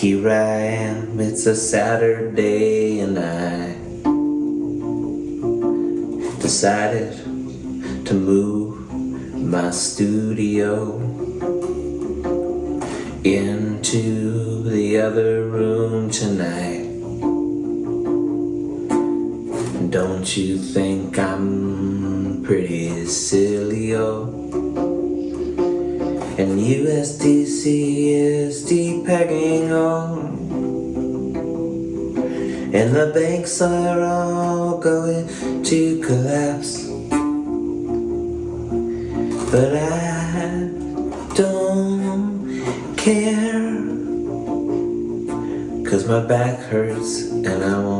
Here I am, it's a Saturday and I decided to move my studio into the other room tonight. Don't you think I'm pretty silly, oh? And USDC is depegging on. And the banks are all going to collapse. But I don't care. Cause my back hurts and I take